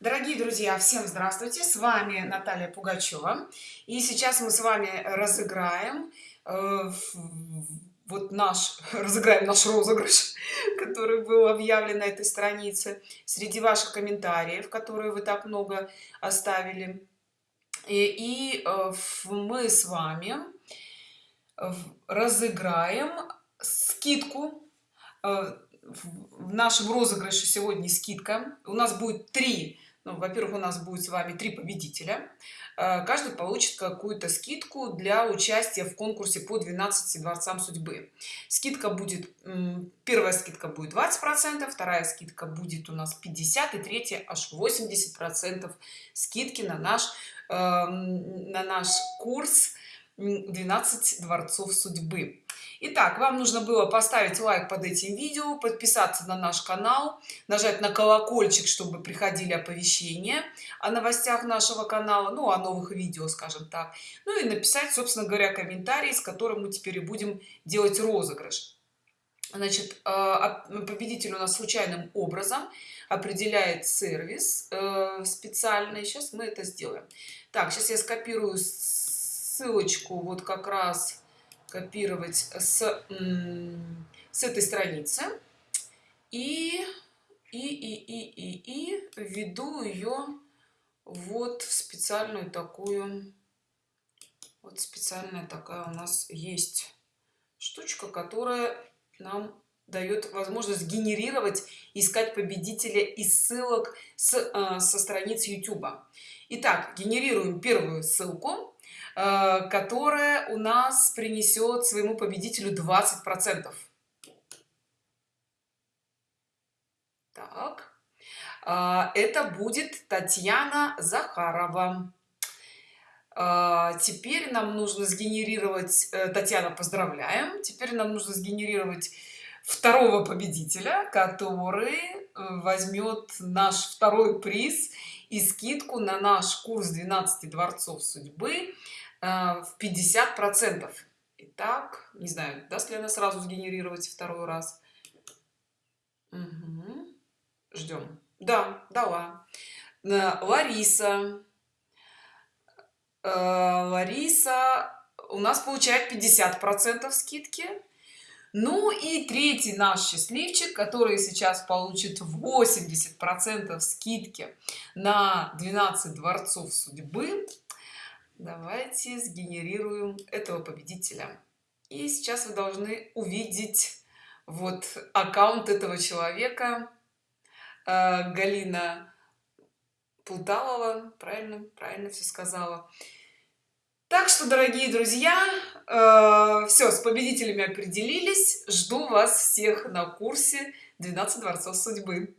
дорогие друзья всем здравствуйте. С вами наталья пугачева. И сейчас мы с вами разыграем э, вот наш разыграем наш розыгрыш который был объявлен на этой странице среди ваших комментариев которые вы так много оставили. И, и э, мы с вами разыграем скидку э, в нашем розыгрыше сегодня скидка. У нас будет три ну, во-первых у нас будет с вами три победителя. Э, каждый получит какую-то скидку для участия в конкурсе по 12 дворцам судьбы. Скидка будет первая скидка будет 20 процентов вторая скидка будет у нас 50 и третья аж 80 процентов скидки на наш эм, на наш курс 12 дворцов судьбы Итак, вам нужно было поставить лайк под этим видео, подписаться на наш канал, нажать на колокольчик, чтобы приходили оповещения о новостях нашего канала, ну, о новых видео, скажем так. Ну и написать, собственно говоря, комментарий, с которым мы теперь и будем делать розыгрыш. Значит, э, победитель у нас случайным образом определяет сервис э, специальный. Сейчас мы это сделаем. Так, сейчас я скопирую ссылочку вот как раз копировать с, с этой страницы. И, и, и, и, и, и введу ее вот в специальную такую, вот специальная такая у нас есть штучка, которая нам дает возможность генерировать искать победителя из ссылок с, э, со страниц youtube итак генерируем первую ссылку которая у нас принесет своему победителю 20 процентов. Так. Э, это будет татьяна захарова. Э, теперь нам нужно сгенерировать татьяна поздравляем. Теперь нам нужно сгенерировать второго победителя который возьмет наш второй приз и скидку на наш курс 12 дворцов судьбы Э, в 50 процентов. Итак не знаю даст ли она сразу сгенерировать второй раз. Угу. ждем да дала. Э, лариса. Э, лариса у нас получает 50 процентов скидки ну и третий наш счастливчик который сейчас получит 80 процентов скидки на 12 дворцов судьбы. Давайте сгенерируем этого победителя. И сейчас вы должны увидеть вот аккаунт этого человека э, галина Путалова, правильно правильно все сказала так что дорогие друзья э, все с победителями определились. Жду вас всех на курсе 12 дворцов судьбы